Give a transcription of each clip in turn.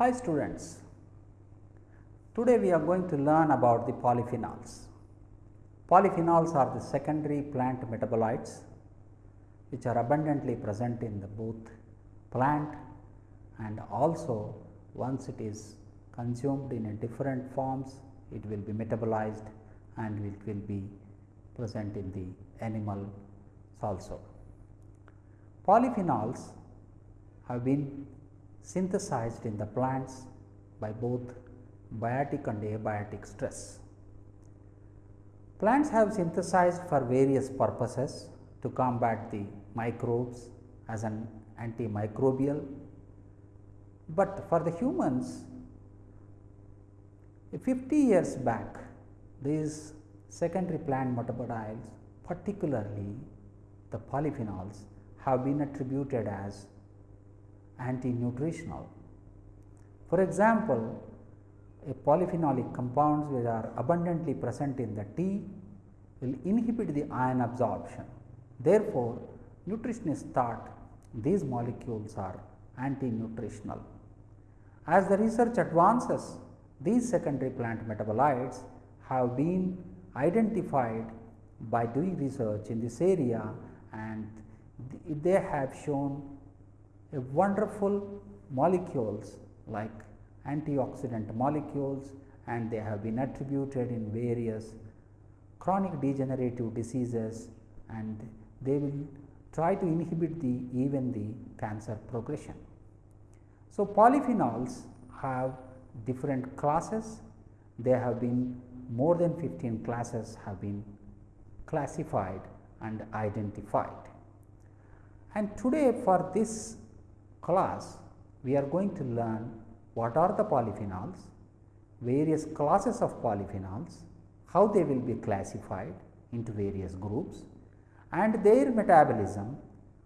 Hi students, today we are going to learn about the polyphenols. Polyphenols are the secondary plant metabolites which are abundantly present in the both plant and also once it is consumed in different forms it will be metabolized and it will be present in the animals also. Polyphenols have been synthesized in the plants by both biotic and abiotic stress. Plants have synthesized for various purposes to combat the microbes as an antimicrobial, but for the humans 50 years back these secondary plant metabolites particularly the polyphenols have been attributed as anti-nutritional. For example, a polyphenolic compounds which are abundantly present in the tea will inhibit the iron absorption. Therefore, nutritionists thought these molecules are anti-nutritional. As the research advances, these secondary plant metabolites have been identified by doing research in this area and they have shown a wonderful molecules like antioxidant molecules and they have been attributed in various chronic degenerative diseases and they will try to inhibit the even the cancer progression. So, polyphenols have different classes, they have been more than 15 classes have been classified and identified. And today for this class we are going to learn what are the polyphenols, various classes of polyphenols, how they will be classified into various groups and their metabolism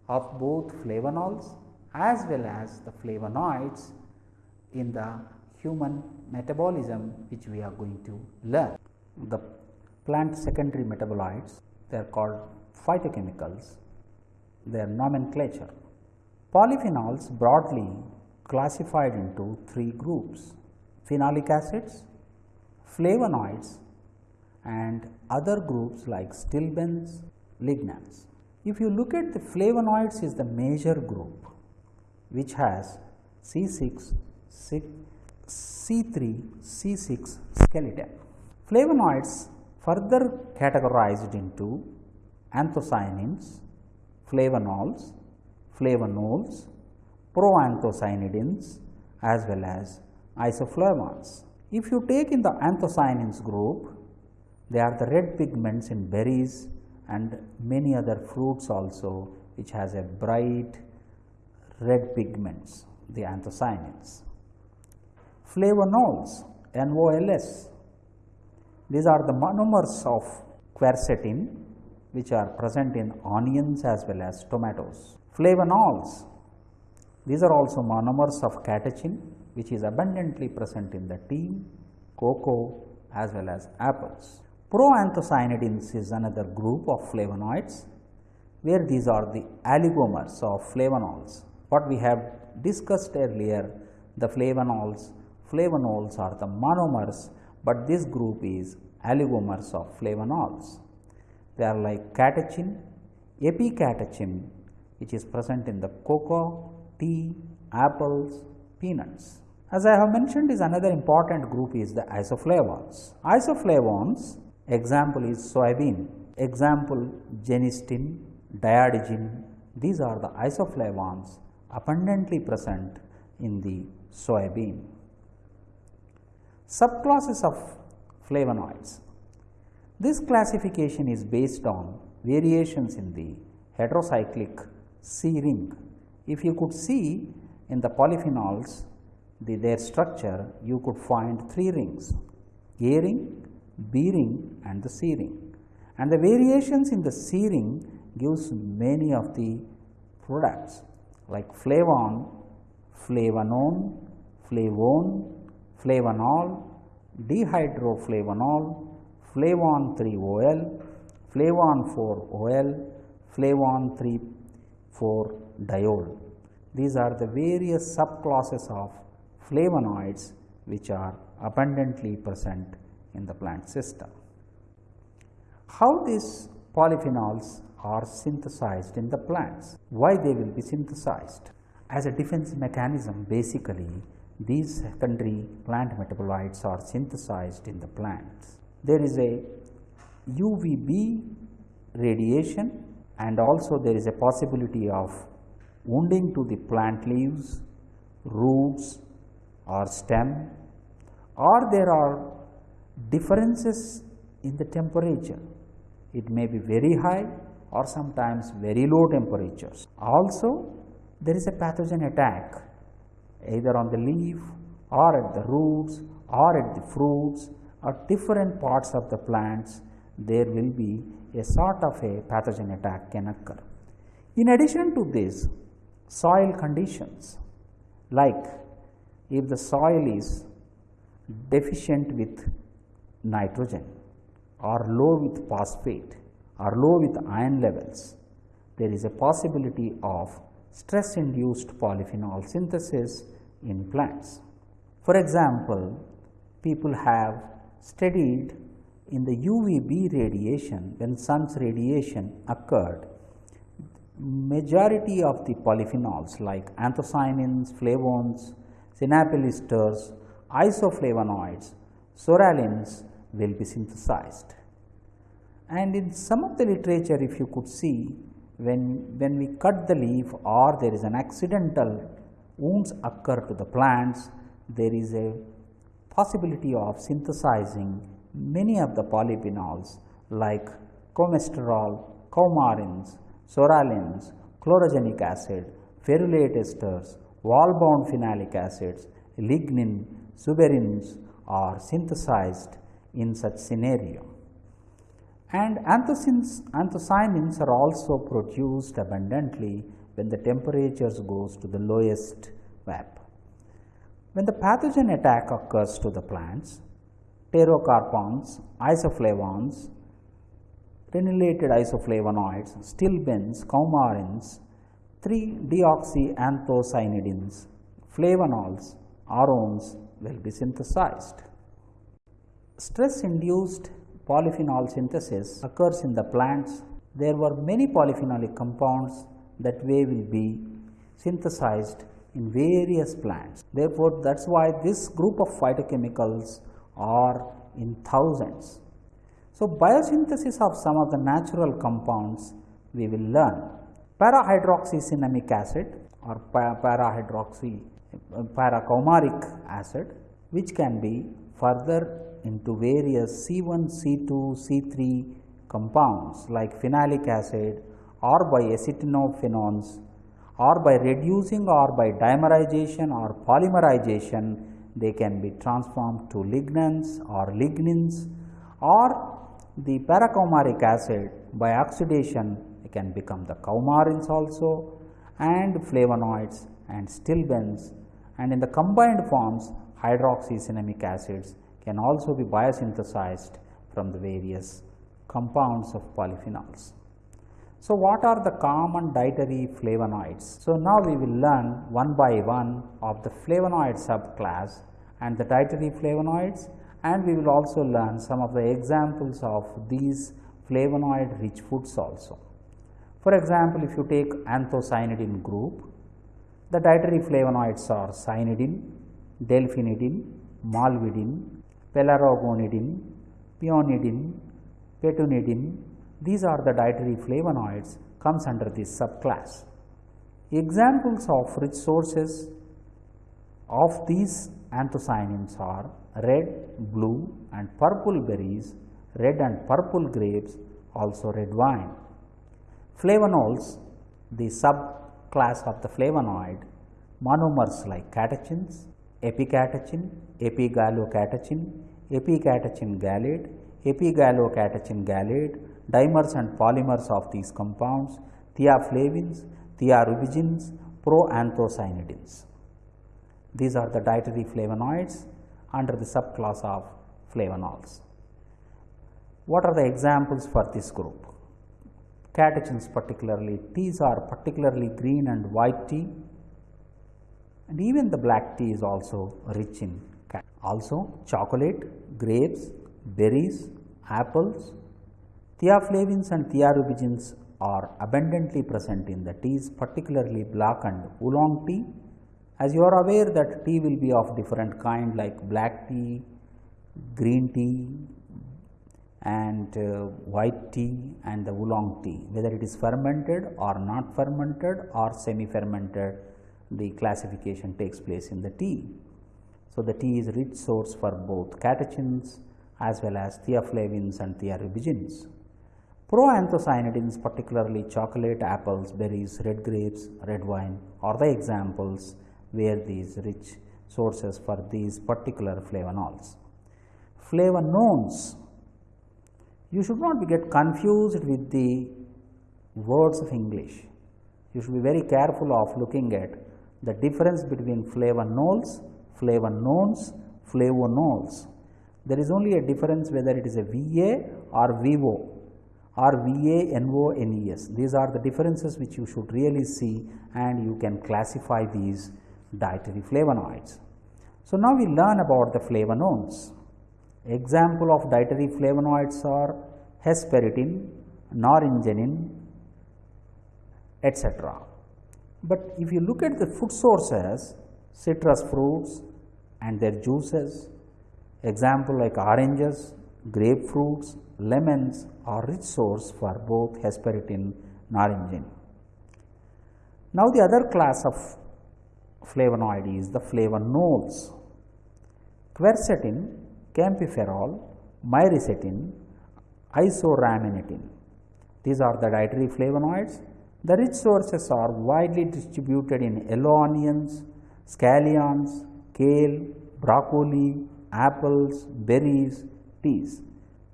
of both flavonols as well as the flavonoids in the human metabolism which we are going to learn. The plant secondary metabolites they are called phytochemicals, their nomenclature. Polyphenols broadly classified into three groups phenolic acids, flavonoids and other groups like stilbenes, lignans. If you look at the flavonoids is the major group which has C6, C3, C6 skeleton. Flavonoids further categorized into anthocyanins, flavonols, flavonols, proanthocyanidins as well as isoflavones. If you take in the anthocyanins group, they are the red pigments in berries and many other fruits also which has a bright red pigments, the anthocyanins. Flavonols, NOLS, these are the monomers of quercetin which are present in onions as well as tomatoes. Flavanols, these are also monomers of catechin which is abundantly present in the tea, cocoa as well as apples. Proanthocyanidins is another group of flavonoids where these are the oligomers of flavanols. What we have discussed earlier the flavonols, flavonols are the monomers, but this group is oligomers of flavonols. They are like catechin, epicatechin which is present in the cocoa, tea, apples, peanuts. As I have mentioned is another important group is the isoflavones. Isoflavones example is soybean, example genistein, diadygin, these are the isoflavones abundantly present in the soybean. Subclasses of flavonoids. This classification is based on variations in the heterocyclic C ring. If you could see in the polyphenols the, their structure, you could find three rings A ring, B ring and the C ring. And the variations in the C ring gives many of the products like flavon, flavanone, flavone, flavanol, dihydroflavonol, flavon 3 OL, flavon 4 OL, flavon 3 4 diol. These are the various subclasses of flavonoids which are abundantly present in the plant system. How these polyphenols are synthesized in the plants? Why they will be synthesized? As a defense mechanism basically these secondary plant metabolites are synthesized in the plants. There is a UVB radiation and also there is a possibility of wounding to the plant leaves, roots or stem or there are differences in the temperature. It may be very high or sometimes very low temperatures. Also there is a pathogen attack either on the leaf or at the roots or at the fruits or different parts of the plants there will be a sort of a pathogen attack can occur. In addition to this soil conditions like if the soil is deficient with nitrogen or low with phosphate or low with iron levels, there is a possibility of stress induced polyphenol synthesis in plants. For example, people have studied in the UVB radiation when sun's radiation occurred majority of the polyphenols like anthocyanins, flavones, sinapyl esters, isoflavonoids, psoralens will be synthesized. And in some of the literature if you could see when, when we cut the leaf or there is an accidental wounds occur to the plants, there is a possibility of synthesizing many of the polyphenols like coumestrol, coumarins, psoralens, chlorogenic acid, ferulate esters, wall-bound phenolic acids, lignin, suberins are synthesized in such scenario. And anthocyanins, anthocyanins are also produced abundantly when the temperatures goes to the lowest VAP. When the pathogen attack occurs to the plants, pterocarpans, isoflavones, prenylated isoflavonoids, stilbenes, coumarins, 3-deoxyanthocyanidins, flavonols, aurones will be synthesized. Stress-induced polyphenol synthesis occurs in the plants. There were many polyphenolic compounds that way will be synthesized in various plants. Therefore, that is why this group of phytochemicals are in thousands. So, biosynthesis of some of the natural compounds we will learn. Parahydroxycinnamic acid or parahydroxy paracoumaric acid which can be further into various C1, C2, C3 compounds like phenolic acid or by acetinophenones or by reducing or by dimerization or polymerization they can be transformed to lignans or lignins or the paracoumaric acid by oxidation can become the coumarins also and flavonoids and stilbenes and in the combined forms hydroxycinnamic acids can also be biosynthesized from the various compounds of polyphenols. So, what are the common dietary flavonoids? So, now we will learn one by one of the flavonoid subclass and the dietary flavonoids and we will also learn some of the examples of these flavonoid rich foods also. For example, if you take anthocyanidin group, the dietary flavonoids are cyanidin, delphinidin, malvidin, pelargonidin, peonidin, petunidin, these are the dietary flavonoids comes under this subclass. Examples of rich sources of these anthocyanins are red, blue and purple berries, red and purple grapes, also red wine. Flavanols, the subclass of the flavonoid, monomers like catechins, epicatechin, epigallocatechin, epicatechin gallate, epigallocatechin gallate, dimers and polymers of these compounds, theaflavins, thearubigins, proanthocyanidins. These are the dietary flavonoids under the subclass of flavanols. What are the examples for this group? Catechins particularly, teas are particularly green and white tea and even the black tea is also rich in also chocolate, grapes, berries, apples, theaflavins and thearubigins are abundantly present in the teas particularly black and oolong tea. As you are aware that tea will be of different kind like black tea, green tea and uh, white tea and the oolong tea whether it is fermented or not fermented or semi fermented the classification takes place in the tea. So, the tea is rich source for both catechins as well as theaflavins and thearubigins. Proanthocyanidins particularly chocolate, apples, berries, red grapes, red wine are the examples where these rich sources for these particular flavonols. Flavanones, you should not get confused with the words of English. You should be very careful of looking at the difference between flavonols flavanones, flavonols. There is only a difference whether it is a VA or VO or VANONES. These are the differences which you should really see and you can classify these dietary flavonoids. So, now we learn about the flavanones. Example of dietary flavonoids are hesperidin, naringenin, etc. But if you look at the food sources, citrus fruits, and their juices. Example like oranges, grapefruits, lemons are rich source for both hesperidin naringin. Now, the other class of flavonoid is the flavonols. Quercetin, kaempferol, myricetin, isorhamnetin. These are the dietary flavonoids. The rich sources are widely distributed in yellow onions, scallions, kale, broccoli, apples, berries, teas.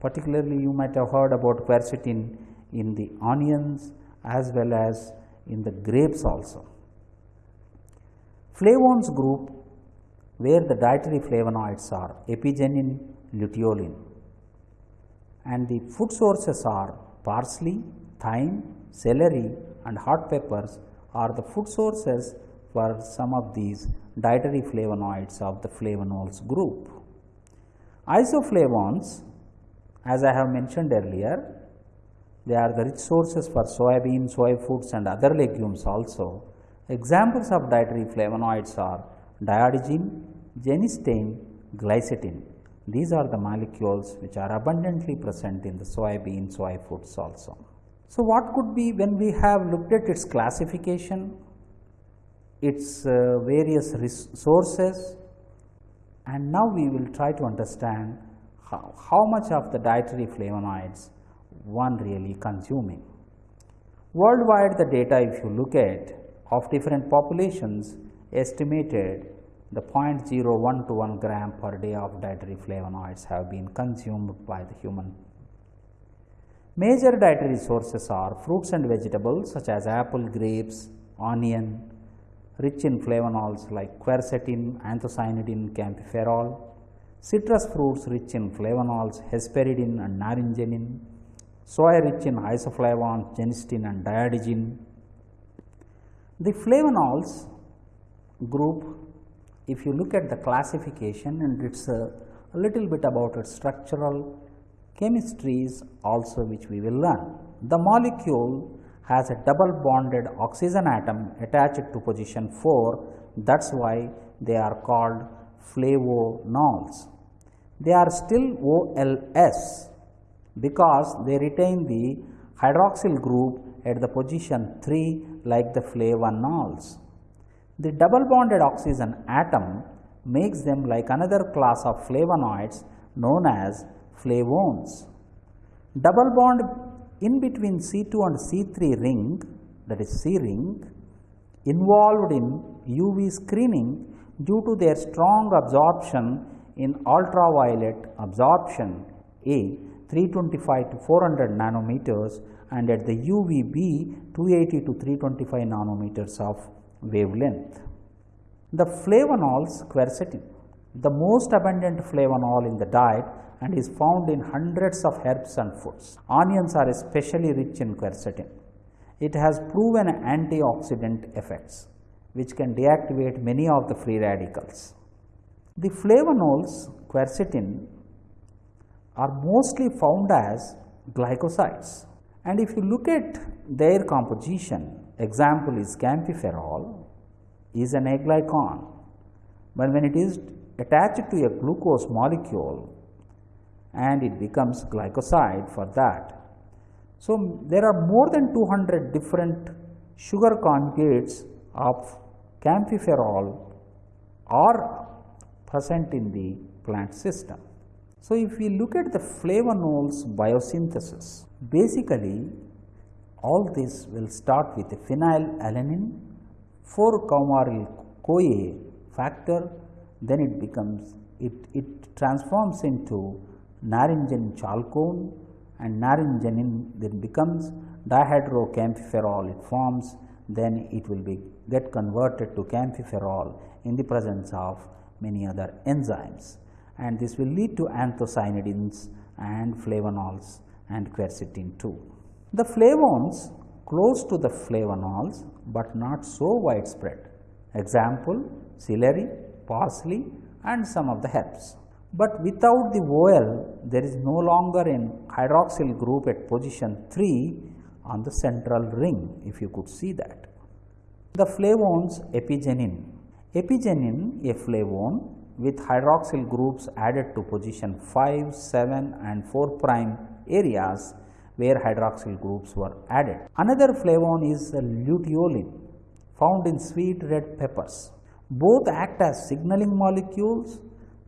Particularly you might have heard about quercetin in the onions as well as in the grapes also. Flavones group where the dietary flavonoids are apigenin, luteolin and the food sources are parsley, thyme, celery and hot peppers are the food sources for some of these dietary flavonoids of the flavonols group. Isoflavones as I have mentioned earlier, they are the rich sources for soybean, soy foods and other legumes also. Examples of dietary flavonoids are diadigene, genistein, glycine. These are the molecules which are abundantly present in the soybean, soy foods also. So, what could be when we have looked at its classification its uh, various sources and now we will try to understand how, how much of the dietary flavonoids one really consuming. Worldwide the data if you look at of different populations estimated the 0.01 to 1 gram per day of dietary flavonoids have been consumed by the human. Major dietary sources are fruits and vegetables such as apple, grapes, onion, rich in flavonols like quercetin, anthocyanidin, kaempferol, citrus fruits rich in flavonols, hesperidin and naringenin, soy rich in isoflavones, genistein and diadigene. The flavonols group, if you look at the classification and it is a, a little bit about its structural chemistries also which we will learn. The molecule has a double bonded oxygen atom attached to position 4 that is why they are called flavonols. They are still OLS because they retain the hydroxyl group at the position 3 like the flavonols. The double bonded oxygen atom makes them like another class of flavonoids known as flavones. Double bond in between C2 and C3 ring that is C ring involved in UV screening due to their strong absorption in ultraviolet absorption A 325 to 400 nanometers and at the UVB 280 to 325 nanometers of wavelength. The flavonols quercetin, the most abundant flavonol in the diet and is found in hundreds of herbs and foods. Onions are especially rich in quercetin. It has proven antioxidant effects which can deactivate many of the free radicals. The flavonols quercetin are mostly found as glycosides and if you look at their composition example is kaempferol is an aglycon, but when it is attached to a glucose molecule and it becomes glycoside for that. So, there are more than 200 different sugar conjugates of kaempferol are present in the plant system. So, if we look at the flavonols biosynthesis, basically all this will start with phenylalanine 4 coumaryl CoA factor, then it becomes it, it transforms into naringenin chalcone and naringenin then becomes dihydrokaempferol it forms then it will be get converted to kaempferol in the presence of many other enzymes and this will lead to anthocyanidins and flavonols and quercetin too. The flavones close to the flavonols, but not so widespread. Example celery, parsley and some of the herbs. But without the OL, there is no longer an hydroxyl group at position 3 on the central ring, if you could see that. The flavones apigenin. Apigenin, a flavone with hydroxyl groups added to position 5, 7 and 4 prime areas where hydroxyl groups were added. Another flavone is luteolin found in sweet red peppers. Both act as signaling molecules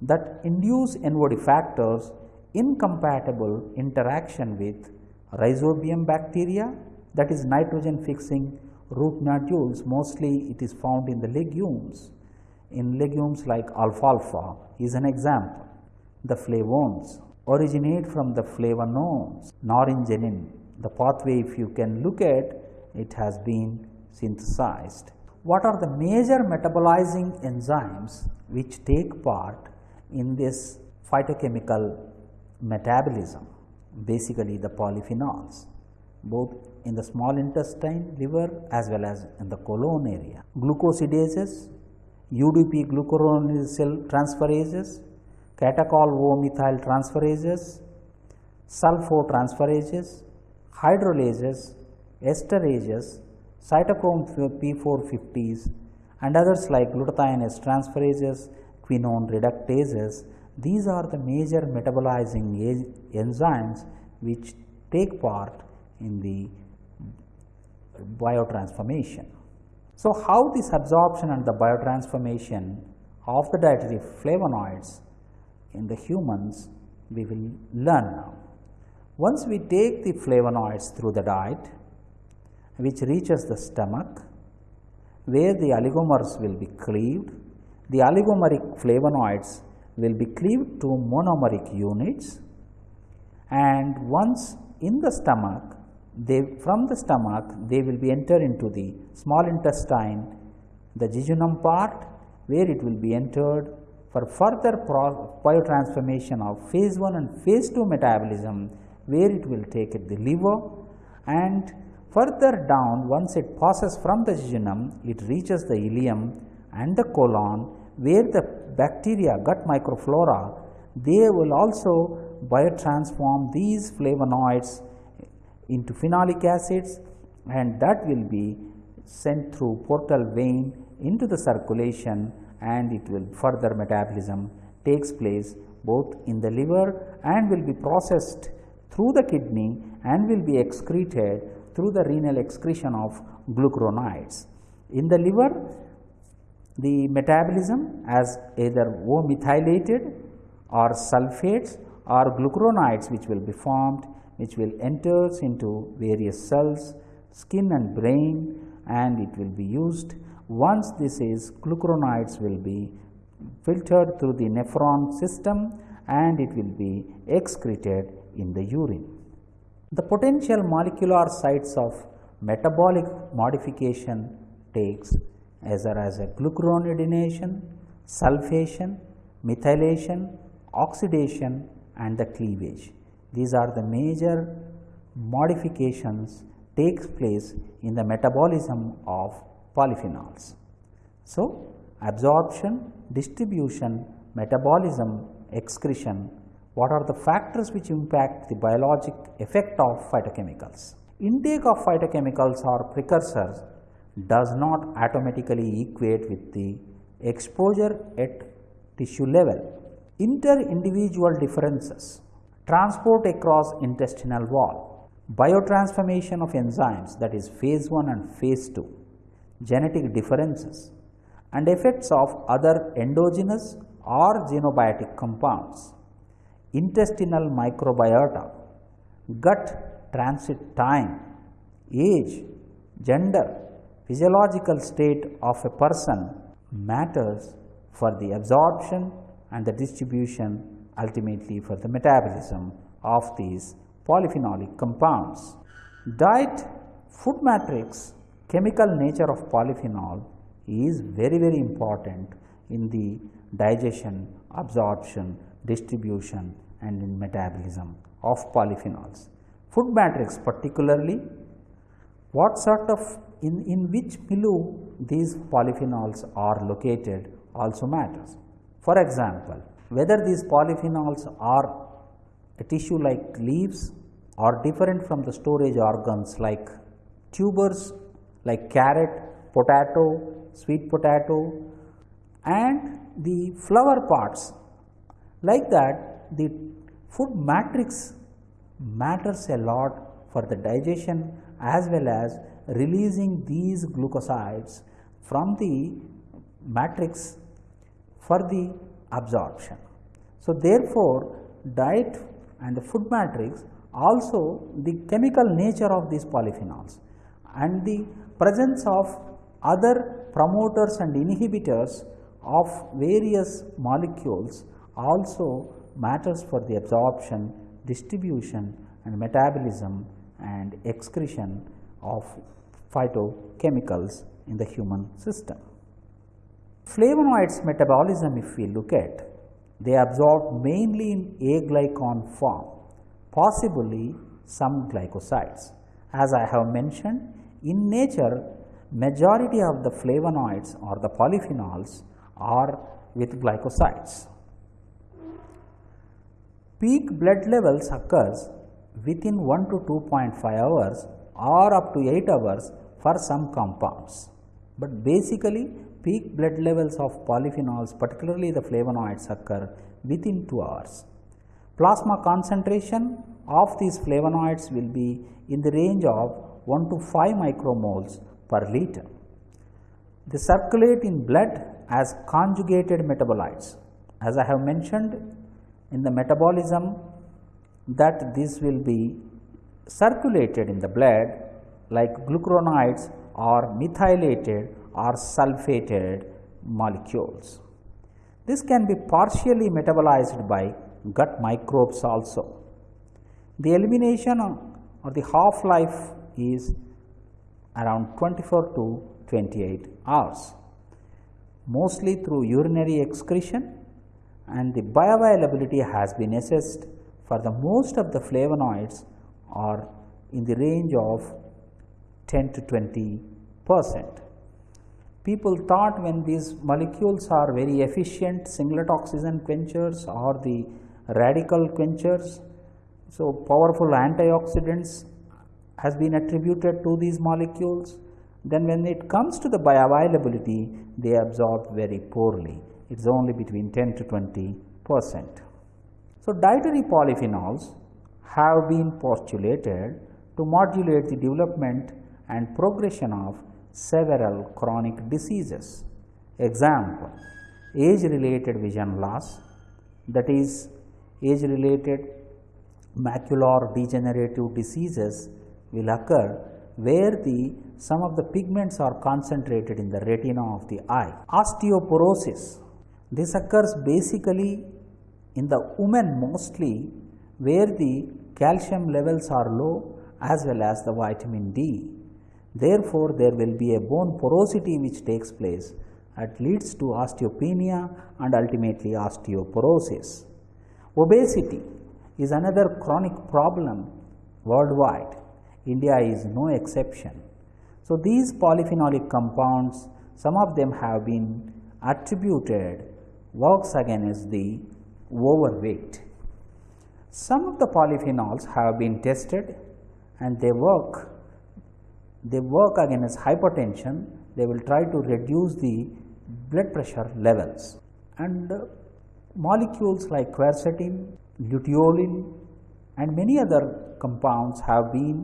that induce NOD factors incompatible interaction with rhizobium bacteria that is nitrogen fixing root nodules mostly it is found in the legumes. In legumes like alfalfa is an example. The flavones originate from the flavanones, naringenin. The pathway if you can look at it has been synthesized. What are the major metabolizing enzymes which take part in this phytochemical metabolism, basically the polyphenols, both in the small intestine, liver as well as in the colon area. Glucosidases, UDP glucuronosyl transferases, catechol O-methyl transferases, sulfotransferases, hydrolases, esterases, cytochrome P450s and others like glutathione transferases, quinone reductases. These are the major metabolizing enzymes which take part in the biotransformation. So, how this absorption and the biotransformation of the dietary flavonoids in the humans we will learn now. Once we take the flavonoids through the diet which reaches the stomach where the oligomers will be cleaved the oligomeric flavonoids will be cleaved to monomeric units and once in the stomach they from the stomach they will be entered into the small intestine the jejunum part where it will be entered for further biotransformation of phase 1 and phase 2 metabolism where it will take it the liver and further down once it passes from the jejunum it reaches the ileum and the colon where the bacteria gut microflora they will also biotransform these flavonoids into phenolic acids and that will be sent through portal vein into the circulation and it will further metabolism takes place both in the liver and will be processed through the kidney and will be excreted through the renal excretion of glucuronides. In the liver the metabolism as either O-methylated or sulfates or glucuronides which will be formed which will enters into various cells, skin and brain and it will be used. Once this is glucuronides will be filtered through the nephron system and it will be excreted in the urine. The potential molecular sites of metabolic modification takes either as a glucuronidination, sulfation, methylation, oxidation and the cleavage. These are the major modifications takes place in the metabolism of polyphenols. So, absorption, distribution, metabolism, excretion, what are the factors which impact the biologic effect of phytochemicals? Intake of phytochemicals or precursors does not automatically equate with the exposure at tissue level. Inter-individual differences, transport across intestinal wall, biotransformation of enzymes that is phase 1 and phase 2, genetic differences and effects of other endogenous or xenobiotic compounds, intestinal microbiota, gut transit time, age, gender, physiological state of a person matters for the absorption and the distribution ultimately for the metabolism of these polyphenolic compounds. Diet, food matrix, chemical nature of polyphenol is very very important in the digestion, absorption, distribution and in metabolism of polyphenols. Food matrix particularly what sort of in, in which milieu these polyphenols are located also matters. For example, whether these polyphenols are a tissue like leaves or different from the storage organs like tubers like carrot, potato, sweet potato and the flower parts like that the food matrix matters a lot for the digestion as well as releasing these glucosides from the matrix for the absorption. So, therefore, diet and the food matrix also the chemical nature of these polyphenols and the presence of other promoters and inhibitors of various molecules also matters for the absorption, distribution and metabolism and excretion of phytochemicals in the human system. Flavonoids metabolism if we look at, they absorb mainly in aglycon form, possibly some glycosides. As I have mentioned, in nature majority of the flavonoids or the polyphenols are with glycosides. Peak blood levels occurs within 1 to 2.5 hours or up to 8 hours for some compounds. But basically peak blood levels of polyphenols particularly the flavonoids occur within 2 hours. Plasma concentration of these flavonoids will be in the range of 1 to 5 micromoles per liter. They circulate in blood as conjugated metabolites. As I have mentioned in the metabolism that this will be circulated in the blood like glucuronides or methylated or sulfated molecules. This can be partially metabolized by gut microbes also. The elimination or the half life is around 24 to 28 hours, mostly through urinary excretion and the bioavailability has been assessed for the most of the flavonoids are in the range of 10 to 20 percent. People thought when these molecules are very efficient singlet oxygen quenchers or the radical quenchers. So, powerful antioxidants has been attributed to these molecules. Then when it comes to the bioavailability, they absorb very poorly. It is only between 10 to 20 percent. So, dietary polyphenols have been postulated to modulate the development and progression of several chronic diseases. Example, age related vision loss that is age related macular degenerative diseases will occur where the some of the pigments are concentrated in the retina of the eye. Osteoporosis, this occurs basically in the women mostly where the calcium levels are low as well as the vitamin D. Therefore, there will be a bone porosity which takes place that leads to osteopenia and ultimately osteoporosis. Obesity is another chronic problem worldwide. India is no exception. So, these polyphenolic compounds some of them have been attributed works against the overweight. Some of the polyphenols have been tested and they work they work against hypertension they will try to reduce the blood pressure levels and uh, molecules like quercetin, luteolin and many other compounds have been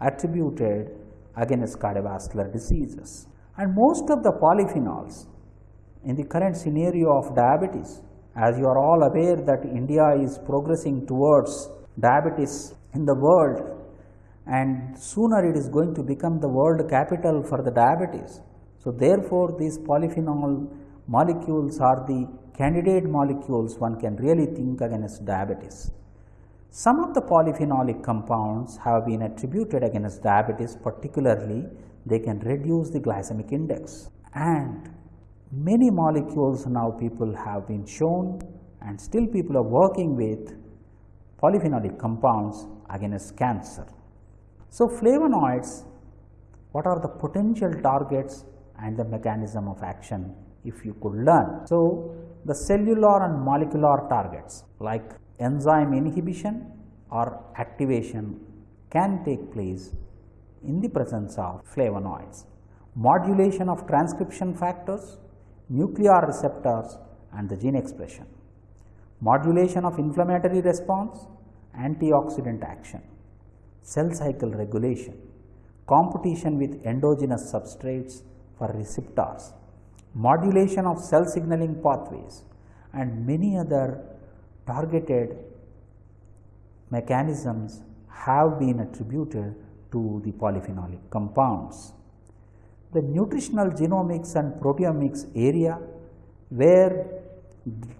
attributed against cardiovascular diseases. And most of the polyphenols in the current scenario of diabetes, as you are all aware that India is progressing towards diabetes in the world and sooner it is going to become the world capital for the diabetes. So, therefore, these polyphenol molecules are the candidate molecules one can really think against diabetes. Some of the polyphenolic compounds have been attributed against diabetes particularly they can reduce the glycemic index and many molecules now people have been shown and still people are working with polyphenolic compounds against cancer. So, flavonoids what are the potential targets and the mechanism of action if you could learn. So, the cellular and molecular targets like enzyme inhibition or activation can take place in the presence of flavonoids. Modulation of transcription factors, nuclear receptors and the gene expression. Modulation of inflammatory response, antioxidant action, cell cycle regulation, competition with endogenous substrates for receptors, modulation of cell signaling pathways and many other targeted mechanisms have been attributed to the polyphenolic compounds. The nutritional genomics and proteomics area where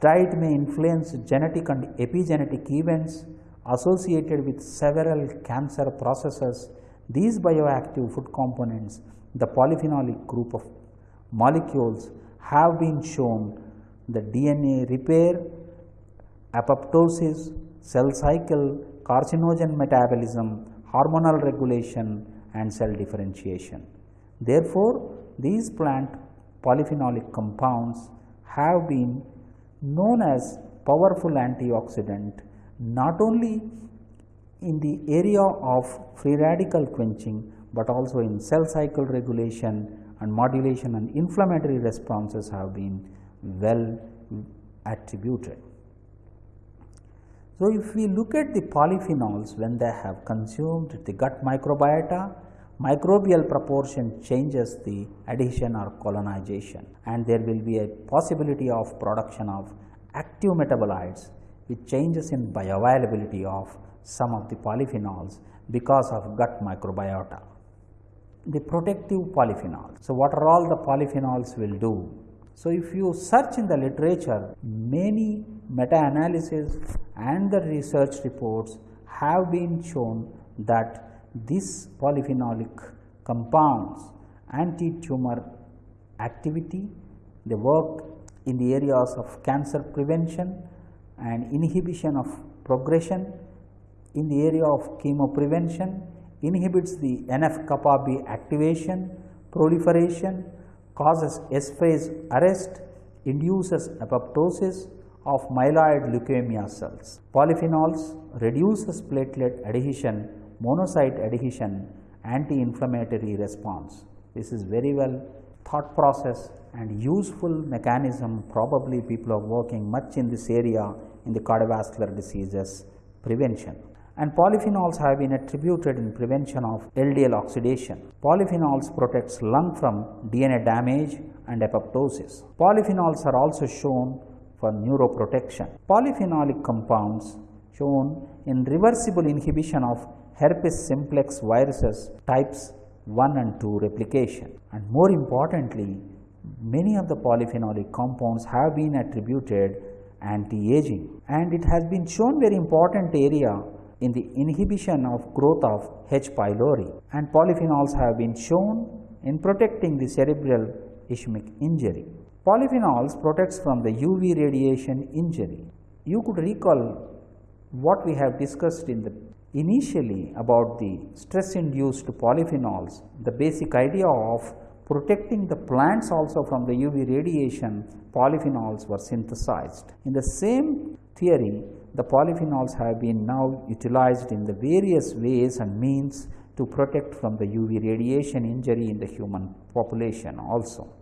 diet may influence genetic and epigenetic events associated with several cancer processes, these bioactive food components, the polyphenolic group of molecules have been shown the DNA repair, apoptosis, cell cycle, carcinogen metabolism, hormonal regulation and cell differentiation. Therefore, these plant polyphenolic compounds have been known as powerful antioxidant not only in the area of free radical quenching, but also in cell cycle regulation and modulation and inflammatory responses have been well attributed. So, if we look at the polyphenols when they have consumed the gut microbiota, microbial proportion changes the adhesion or colonization and there will be a possibility of production of active metabolites which changes in bioavailability of some of the polyphenols because of gut microbiota the protective polyphenols. So, what are all the polyphenols will do? So, if you search in the literature, many meta-analysis and the research reports have been shown that this polyphenolic compounds anti-tumor activity, they work in the areas of cancer prevention and inhibition of progression, in the area of chemoprevention, inhibits the NF-kappa B activation, proliferation, causes S-phase arrest, induces apoptosis of myeloid leukemia cells. Polyphenols reduces platelet adhesion, monocyte adhesion, anti-inflammatory response. This is very well thought process and useful mechanism probably people are working much in this area in the cardiovascular diseases prevention and polyphenols have been attributed in prevention of LDL oxidation. Polyphenols protects lung from DNA damage and apoptosis. Polyphenols are also shown for neuroprotection. Polyphenolic compounds shown in reversible inhibition of herpes simplex viruses types 1 and 2 replication. And more importantly, many of the polyphenolic compounds have been attributed anti-aging and it has been shown very important area in the inhibition of growth of H. pylori and polyphenols have been shown in protecting the cerebral ischemic injury. Polyphenols protects from the UV radiation injury. You could recall what we have discussed in the initially about the stress induced polyphenols, the basic idea of protecting the plants also from the UV radiation, polyphenols were synthesized. In the same theory, the polyphenols have been now utilized in the various ways and means to protect from the UV radiation injury in the human population also.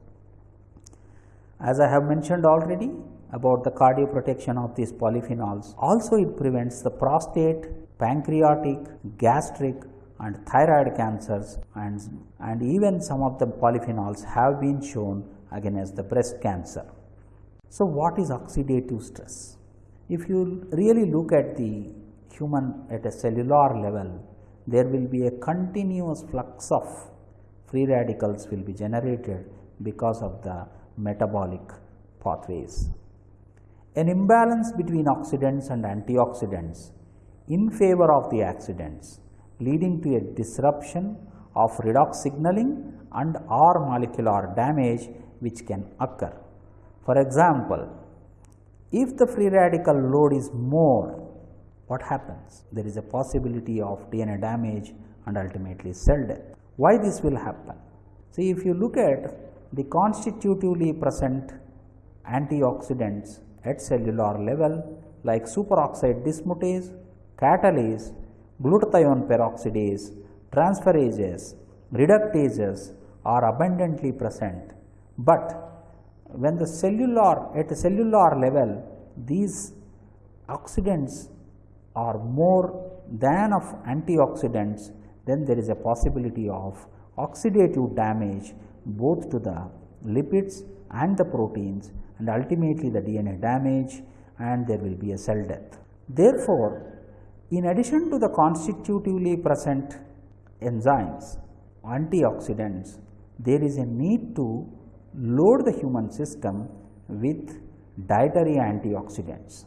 As I have mentioned already about the cardioprotection of these polyphenols, also it prevents the prostate, pancreatic, gastric and thyroid cancers and, and even some of the polyphenols have been shown against the breast cancer. So, what is oxidative stress? If you really look at the human at a cellular level, there will be a continuous flux of free radicals will be generated because of the metabolic pathways. An imbalance between oxidants and antioxidants in favor of the oxidants leading to a disruption of redox signaling and or molecular damage which can occur. For example, if the free radical load is more, what happens? There is a possibility of DNA damage and ultimately cell death. Why this will happen? See, if you look at the constitutively present antioxidants at cellular level like superoxide dismutase, catalase, glutathione peroxidase, transferases, reductases are abundantly present. But when the cellular at a cellular level these oxidants are more than of antioxidants then there is a possibility of oxidative damage both to the lipids and the proteins and ultimately the DNA damage and there will be a cell death. Therefore, in addition to the constitutively present enzymes, antioxidants, there is a need to load the human system with dietary antioxidants.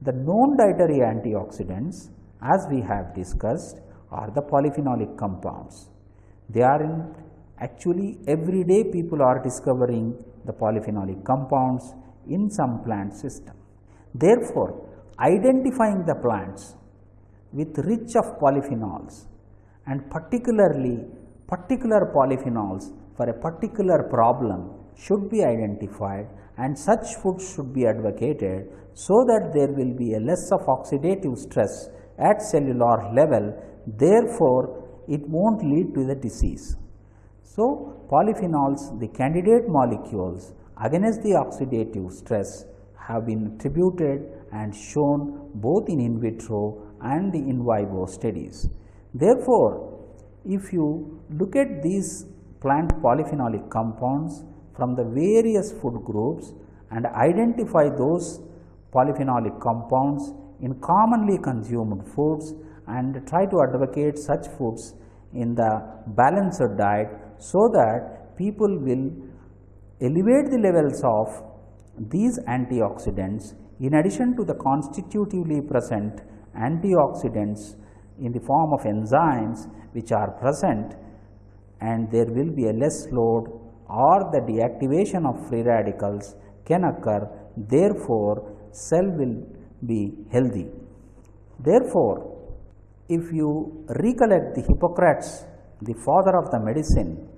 The known dietary antioxidants as we have discussed are the polyphenolic compounds. They are in Actually, every day people are discovering the polyphenolic compounds in some plant system. Therefore, identifying the plants with rich of polyphenols and particularly particular polyphenols for a particular problem should be identified and such foods should be advocated so that there will be a less of oxidative stress at cellular level therefore, it not lead to the disease. So, polyphenols the candidate molecules against the oxidative stress have been attributed and shown both in in vitro and the in vivo studies. Therefore, if you look at these plant polyphenolic compounds from the various food groups and identify those polyphenolic compounds in commonly consumed foods and try to advocate such foods in the balanced diet so that people will elevate the levels of these antioxidants in addition to the constitutively present antioxidants in the form of enzymes which are present and there will be a less load or the deactivation of free radicals can occur therefore, cell will be healthy. Therefore, if you recollect the Hippocrates, the father of the medicine,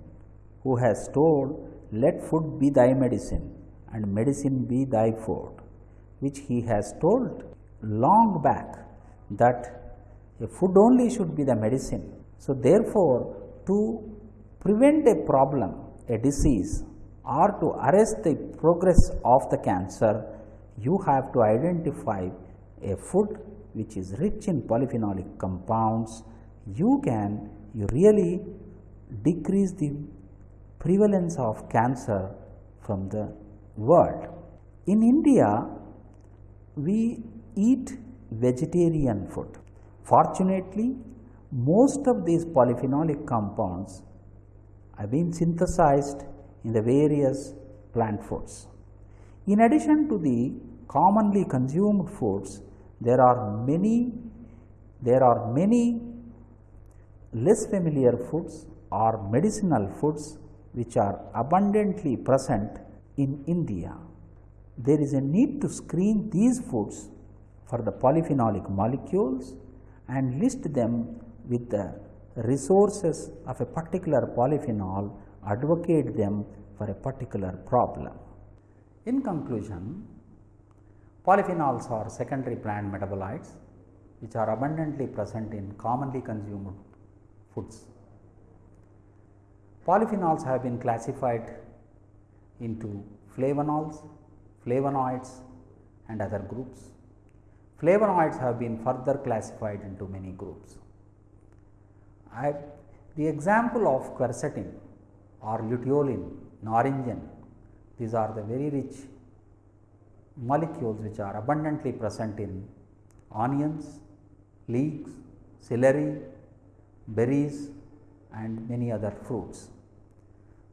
who has told, Let food be thy medicine and medicine be thy food, which he has told long back that a food only should be the medicine. So, therefore, to prevent a problem, a disease or to arrest the progress of the cancer, you have to identify a food which is rich in polyphenolic compounds, you can you really decrease the prevalence of cancer from the world. In India, we eat vegetarian food. Fortunately, most of these polyphenolic compounds have been synthesized in the various plant foods. In addition to the commonly consumed foods, there are many there are many less familiar foods or medicinal foods which are abundantly present in India. There is a need to screen these foods for the polyphenolic molecules and list them with the resources of a particular polyphenol advocate them for a particular problem. In conclusion, polyphenols are secondary plant metabolites which are abundantly present in commonly consumed foods. Polyphenols have been classified into flavonols, flavonoids and other groups. Flavonoids have been further classified into many groups. I, the example of quercetin or luteolin, naringin, these are the very rich molecules which are abundantly present in onions, leeks, celery, berries and many other fruits.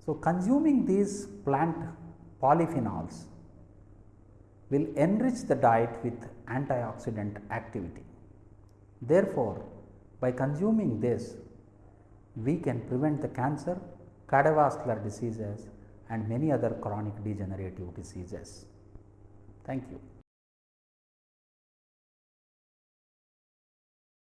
So, consuming these plant polyphenols will enrich the diet with antioxidant activity. Therefore, by consuming this, we can prevent the cancer, cardiovascular diseases and many other chronic degenerative diseases. Thank you.